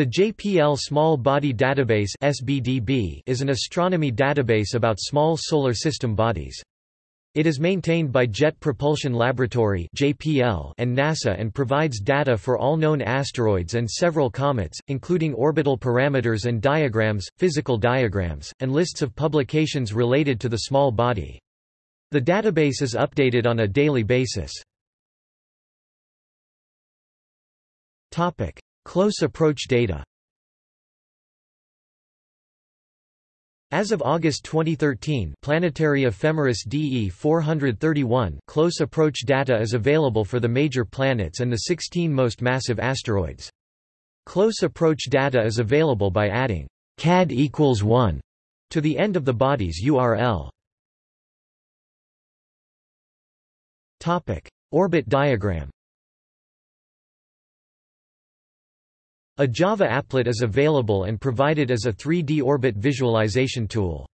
The JPL Small Body Database (SBDB) is an astronomy database about small solar system bodies. It is maintained by Jet Propulsion Laboratory (JPL) and NASA and provides data for all known asteroids and several comets, including orbital parameters and diagrams, physical diagrams, and lists of publications related to the small body. The database is updated on a daily basis. Close approach data As of August 2013 Planetary Ephemeris DE 431 close approach data is available for the major planets and the 16 most massive asteroids. Close approach data is available by adding CAD equals 1 to the end of the body's URL. Topic: Orbit diagram A Java applet is available and provided as a 3D orbit visualization tool.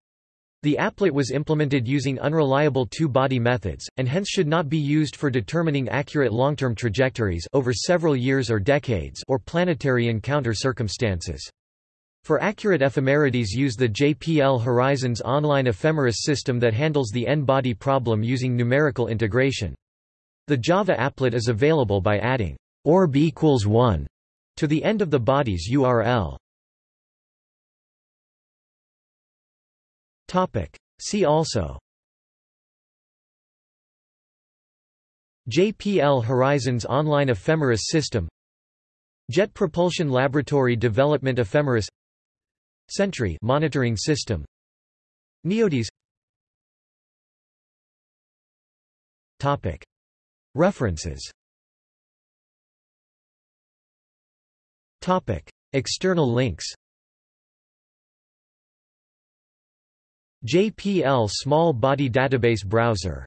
The applet was implemented using unreliable two-body methods, and hence should not be used for determining accurate long-term trajectories over several years or decades or planetary encounter circumstances. For accurate ephemerides use the JPL Horizons online ephemeris system that handles the n-body problem using numerical integration. The Java applet is available by adding orb equals 1 to the end of the body's URL. Topic. See also. JPL Horizons Online Ephemeris System. Jet Propulsion Laboratory Development Ephemeris. Sentry Monitoring System. NEODyS. Topic. References External links JPL Small Body Database Browser